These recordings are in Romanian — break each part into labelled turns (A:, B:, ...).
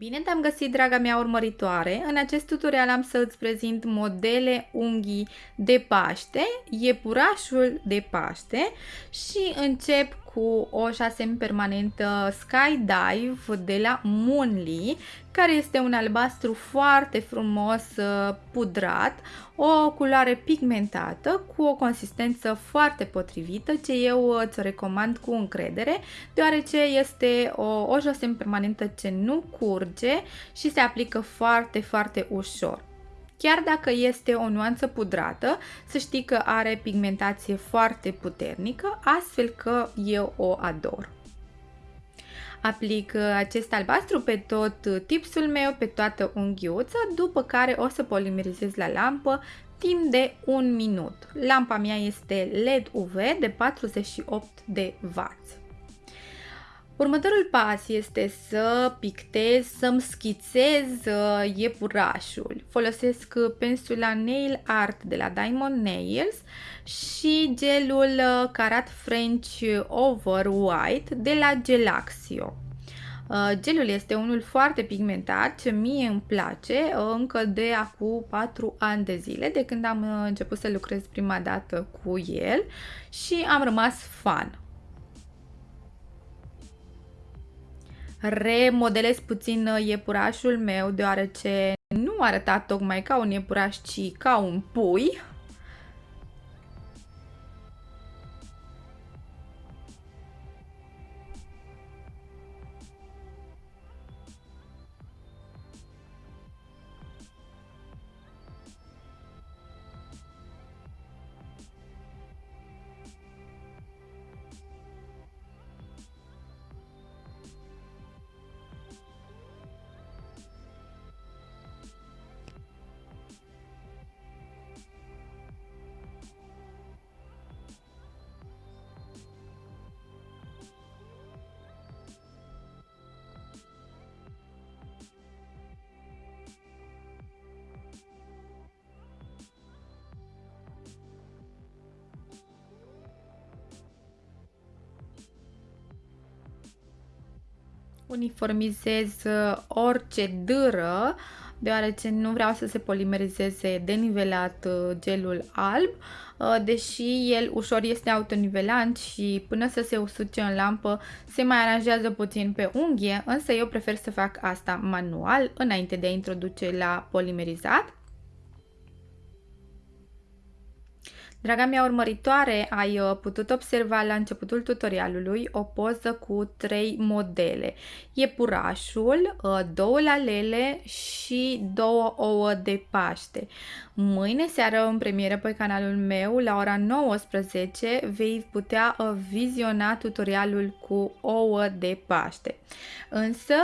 A: Bine te-am găsit, draga mea urmăritoare! În acest tutorial am să îți prezint modele unghii de Paște, iepurașul de Paște și încep cu o șasem permanentă Skydive de la Moonly, care este un albastru foarte frumos uh, pudrat, o culoare pigmentată cu o consistență foarte potrivită, ce eu uh, ți-o recomand cu încredere, deoarece este o, o șosem permanentă ce nu curge și se aplică foarte, foarte ușor. Chiar dacă este o nuanță pudrată, să știi că are pigmentație foarte puternică, astfel că eu o ador. Aplic acest albastru pe tot tipsul meu, pe toată unghiuța, după care o să polimerizez la lampă timp de un minut. Lampa mea este LED UV de 48 de W. Următorul pas este să pictez, să-mi schițez uh, iepurașul. Folosesc uh, pensula Nail Art de la Diamond Nails și gelul uh, Carat French Over White de la Gelaxio. Gelul este unul foarte pigmentat, ce mie îmi place încă de acum 4 ani de zile, de când am început să lucrez prima dată cu el și am rămas fan. Remodelez puțin uh, iepurașul meu deoarece nu arăta tocmai ca un iepuraș, ci ca un pui. Uniformizez uh, orice dâră deoarece nu vreau să se polimerizeze denivelat uh, gelul alb, uh, deși el ușor este autonivelant și până să se usuce în lampă se mai aranjează puțin pe unghie, însă eu prefer să fac asta manual înainte de a introduce la polimerizat. Draga mea urmăritoare, ai uh, putut observa la începutul tutorialului o poză cu trei modele. Iepurașul, uh, două lalele și două ouă de Paște. Mâine seară în premieră pe canalul meu la ora 19 vei putea uh, viziona tutorialul cu ouă de Paște. Însă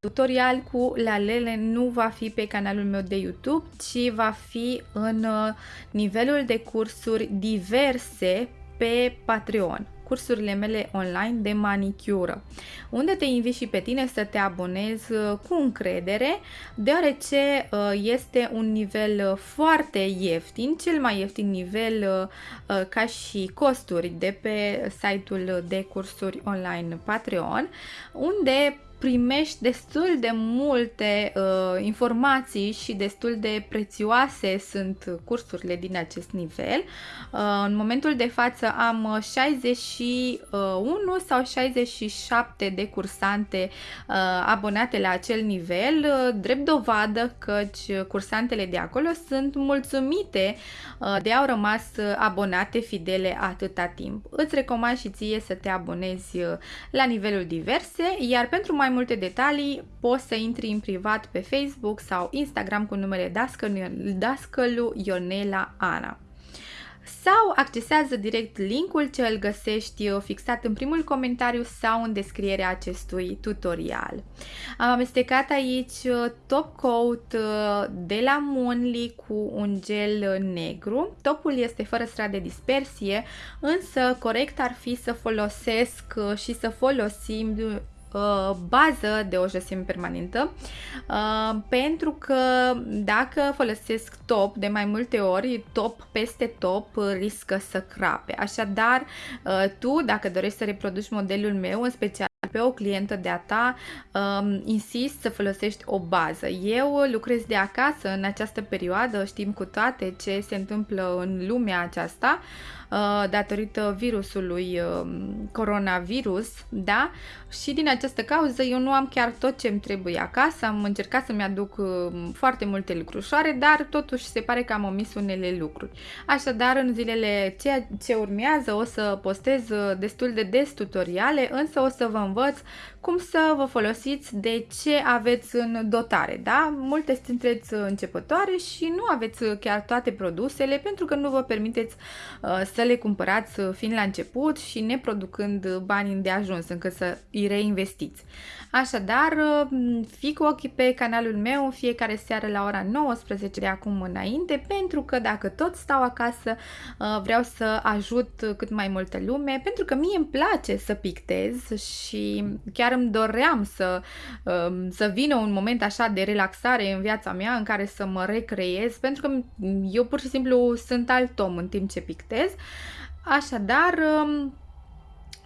A: tutorial cu lalele nu va fi pe canalul meu de YouTube, ci va fi în nivelul de curs cursuri diverse pe Patreon, cursurile mele online de manicură, unde te invit și pe tine să te abonezi uh, cu încredere, deoarece uh, este un nivel uh, foarte ieftin, cel mai ieftin nivel ca și costuri de pe site-ul de cursuri online Patreon, unde primești destul de multe uh, informații și destul de prețioase sunt cursurile din acest nivel. Uh, în momentul de față am 61 sau 67 de cursante uh, abonate la acel nivel, uh, drept dovadă căci cursantele de acolo sunt mulțumite uh, de au rămas abonate fidele atâta timp. Îți recomand și ție să te abonezi uh, la nivelul diverse, iar pentru mai multe detalii poți să intri în privat pe Facebook sau Instagram cu numele Dascălu Ionela Ana sau accesează direct linkul ce îl găsești fixat în primul comentariu sau în descrierea acestui tutorial. Am amestecat aici top coat uh, de la Moonly cu un gel negru. Topul este fără strat de dispersie, însă corect ar fi să folosesc uh, și să folosim Uh, bază de o josime permanentă uh, pentru că dacă folosesc top de mai multe ori, top peste top riscă să crape. Așadar, uh, tu dacă dorești să reproduci modelul meu, în special pe o clientă de-a ta, um, insist să folosești o bază. Eu lucrez de acasă în această perioadă, știm cu toate ce se întâmplă în lumea aceasta, Uh, datorită virusului um, coronavirus, da? Și din această cauză eu nu am chiar tot ce îmi trebuie acasă, am încercat să-mi aduc um, foarte multe lucrușoare, dar totuși se pare că am omis unele lucruri. Așadar, în zilele ce, ce urmează o să postez uh, destul de des tutoriale, însă o să vă învăț cum să vă folosiți de ce aveți în dotare, da? Multe sunteți începătoare și nu aveți chiar toate produsele pentru că nu vă permiteți uh, să le cumpărați fiind la început și neproducând bani îndeajuns încât să îi reinvestiți. Așadar, fiți cu ochii pe canalul meu în fiecare seară la ora 19 de acum înainte, pentru că dacă tot stau acasă, uh, vreau să ajut cât mai multă lume, pentru că mie îmi place să pictez și chiar îmi doream să, um, să vină un moment așa de relaxare în viața mea în care să mă recreez, pentru că eu pur și simplu sunt alt om în timp ce pictez. Așadar, um,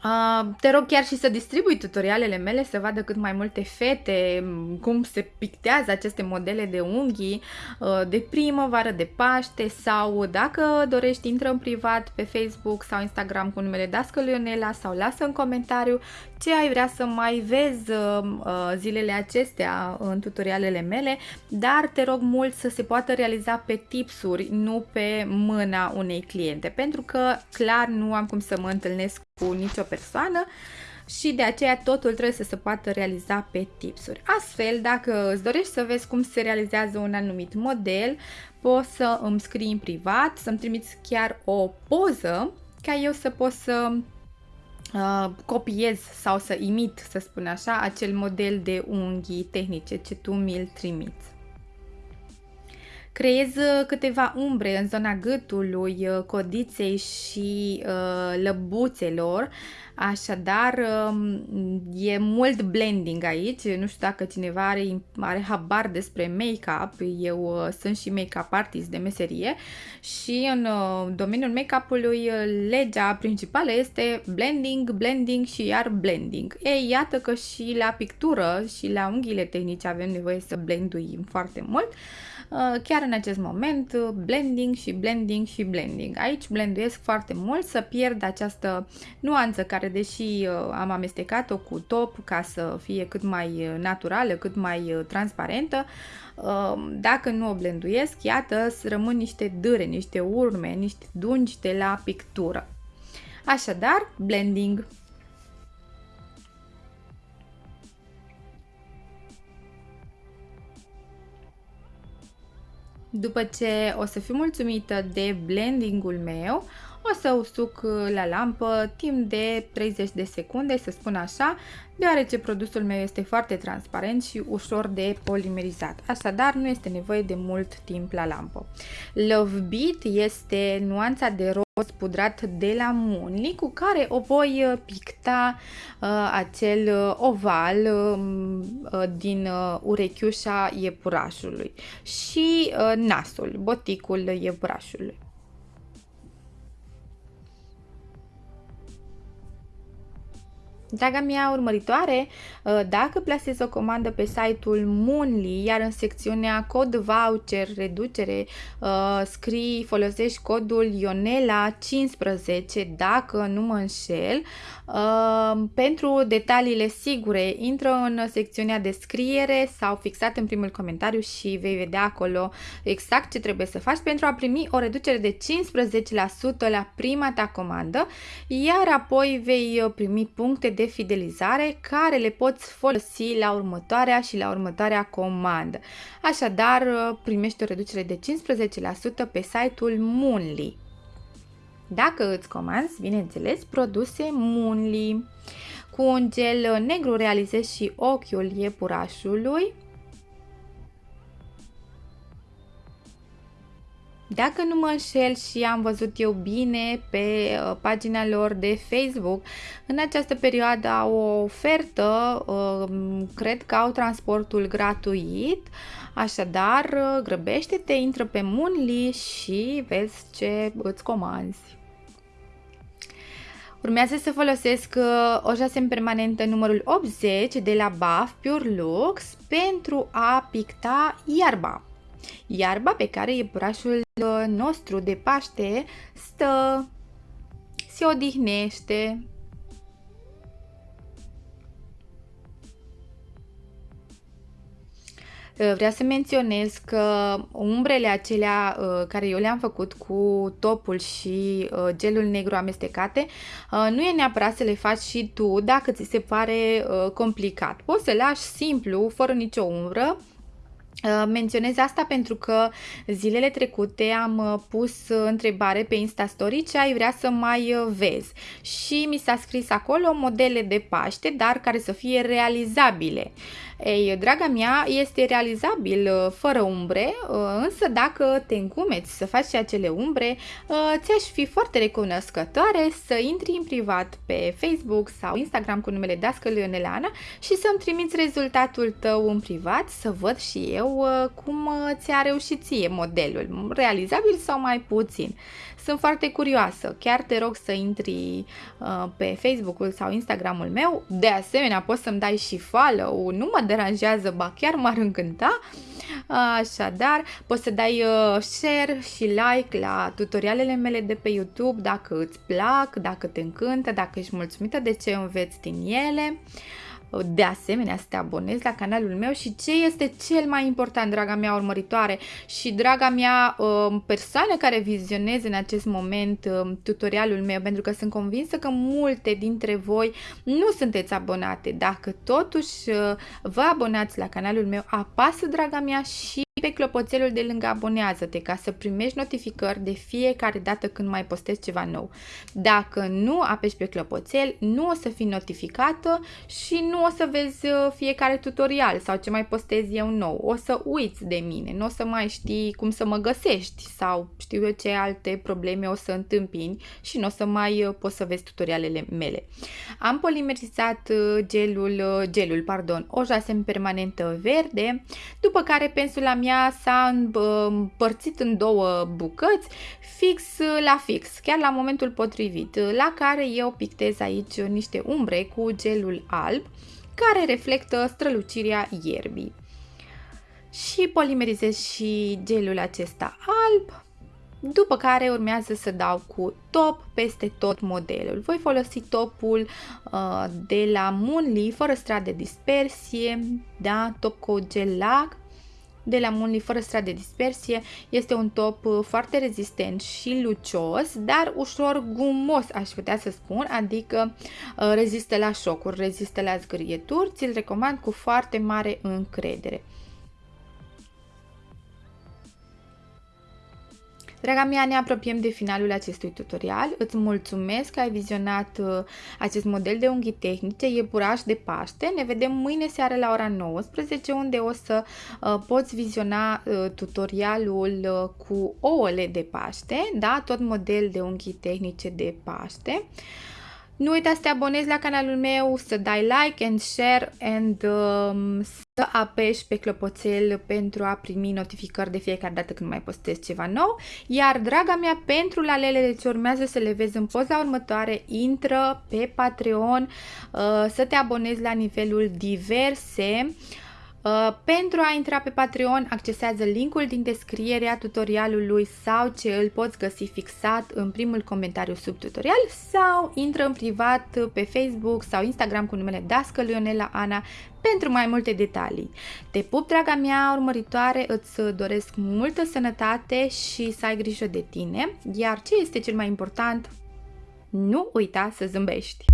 A: Uh, te rog chiar și să distribui tutorialele mele să vadă cât mai multe fete cum se pictează aceste modele de unghii uh, de primăvară, de Paște sau dacă dorești intră în privat pe Facebook sau Instagram cu numele Dască Ionela sau lasă în comentariu ce ai vrea să mai vezi uh, zilele acestea în tutorialele mele, dar te rog mult să se poată realiza pe tipsuri, nu pe mâna unei cliente, pentru că clar nu am cum să mă întâlnesc cu nicio persoană și de aceea totul trebuie să se poată realiza pe tipsuri. Astfel, dacă îți dorești să vezi cum se realizează un anumit model, poți să îmi scrii în privat, să-mi trimiți chiar o poză ca eu să pot să uh, copiez sau să imit, să spun așa, acel model de unghii tehnice ce tu mi-l trimiți. Creez uh, câteva umbre în zona gâtului, uh, codiței și uh, lăbuțelor, așadar um, e mult blending aici, nu știu dacă cineva are, are habar despre make-up, eu sunt și make-up artist de meserie și în domeniul make-up-ului legea principală este blending, blending și iar blending. Ei, iată că și la pictură și la unghiile tehnice avem nevoie să blenduim foarte mult. Uh, chiar în acest moment uh, blending și blending și blending. Aici blenduiesc foarte mult să pierd această nuanță care deși uh, am amestecat-o cu top ca să fie cât mai naturală, cât mai transparentă, dacă nu o blenduiesc, iată, rămân niște dâre, niște urme, niște dungi de la pictură. Așadar, blending. După ce o să fiu mulțumită de blendingul meu, o să usuc la lampă timp de 30 de secunde, să spun așa, deoarece produsul meu este foarte transparent și ușor de polimerizat. Așadar, nu este nevoie de mult timp la lampă. Love Beat este nuanța de roz pudrat de la Munli cu care o voi uh, picta uh, acel uh, oval um, uh, din uh, urechiușa iepurașului și uh, nasul, boticul iepurașului. Draga mea urmăritoare, uh, dacă plasezi o comandă pe site-ul Moonly, iar în secțiunea cod voucher reducere uh, scrii, folosești codul Ionela15 dacă nu mă înșel, uh, pentru detaliile sigure intră în secțiunea descriere sau fixat în primul comentariu și vei vedea acolo exact ce trebuie să faci pentru a primi o reducere de 15% la prima ta comandă, iar apoi vei primi puncte de fidelizare care le poți folosi la următoarea și la următoarea comandă. Așadar, primești o reducere de 15% pe site-ul Moonly. Dacă îți comanzi, bineînțeles, produse Moonly. Cu un gel negru realizezi și ochiul iepurașului Dacă nu mă înșel și am văzut eu bine pe uh, pagina lor de Facebook, în această perioadă au o ofertă, uh, cred că au transportul gratuit, așadar uh, grăbește-te, intră pe Munli și vezi ce îți comanzi. Urmează să folosesc uh, o jasem permanentă numărul 80 de la BAF Pure Lux pentru a picta iarba. Iarba pe care iepurașul uh, nostru de Paște stă, se odihnește, Uh, vreau să menționez că umbrele acelea uh, care eu le-am făcut cu topul și uh, gelul negru amestecate, nu e neapărat să le faci și tu dacă ți se pare complicat. Poți să lași simplu, fără nicio umbră, Menționez asta pentru că zilele trecute am pus întrebare pe Instastory ce ai vrea să mai vezi și mi s-a scris acolo modele de Paște, dar care să fie realizabile. Ei, draga mea, este realizabil uh, fără umbre, uh, însă dacă te încumeți să faci și acele umbre, uh, ți-aș fi foarte recunoscătoare să intri în privat pe Facebook sau Instagram cu numele Dască Leonelana și să-mi trimiți rezultatul tău în privat să văd și eu cum ți-a reușit ție modelul, realizabil sau mai puțin. Sunt foarte curioasă, chiar te rog să intri pe Facebook-ul sau Instagramul meu, de asemenea poți să-mi dai și follow, nu mă deranjează, ba chiar m-ar încânta. Așadar, poți să dai uh, share și like la tutorialele mele de pe YouTube dacă îți plac, dacă te încântă, dacă ești mulțumită de ce înveți din ele. De asemenea, să te abonezi la canalul meu și ce este cel mai important, draga mea urmăritoare și draga mea um, persoană care vizioneze în acest moment um, tutorialul meu, pentru că sunt convinsă că multe dintre voi nu sunteți abonate. Dacă totuși uh, vă abonați la canalul meu, apasă, draga mea, și pe clopoțelul de lângă abonează-te ca să primești notificări de fiecare dată când mai postez ceva nou. Dacă nu apeși pe clopoțel, nu o să fii notificată și nu o să vezi uh, fiecare tutorial sau ce mai postez eu nou. O să uiți de mine, nu o să mai știi cum să mă găsești sau știu eu ce alte probleme o să întâmpini și nu o să mai uh, poți să vezi tutorialele mele. Am polimerizat uh, gelul, gelul, pardon, o jasem permanentă verde, după care pensul am mea s-a împărțit în două bucăți, fix la fix, chiar la momentul potrivit, la care eu pictez aici niște umbre cu gelul alb, care reflectă strălucirea ierbii. Și polimerizez și gelul acesta alb, după care urmează să dau cu top peste tot modelul. Voi folosi topul uh, de la Moonly fără strat de dispersie, da, top cu gel lag de la Munli fără strat de dispersie. Este un top uh, foarte rezistent și lucios, dar ușor gumos, aș putea să spun, adică uh, rezistă la șocuri, rezistă la zgârieturi. Ți-l recomand cu foarte mare încredere. Draga mea, ne apropiem de finalul acestui tutorial. Îți mulțumesc că ai vizionat uh, acest model de unghi tehnice, iepuraș de Paște. Ne vedem mâine seară la ora 19, unde o să uh, poți viziona uh, tutorialul cu ouăle de Paște, da? tot model de unghi tehnice de Paște. Nu uita să te abonezi la canalul meu, să dai like and share and um, să apeși pe clopoțel pentru a primi notificări de fiecare dată când mai postez ceva nou. Iar, draga mea, pentru lalele ce urmează să le vezi în poza următoare, intră pe Patreon uh, să te abonezi la nivelul diverse Uh, pentru a intra pe Patreon, accesează linkul din descrierea tutorialului sau ce îl poți găsi fixat în primul comentariu sub tutorial sau intră în privat pe Facebook sau Instagram cu numele Dască Leonela Ana pentru mai multe detalii. Te pup, draga mea urmăritoare, îți doresc multă sănătate și să ai grijă de tine, iar ce este cel mai important, nu uita să zâmbești!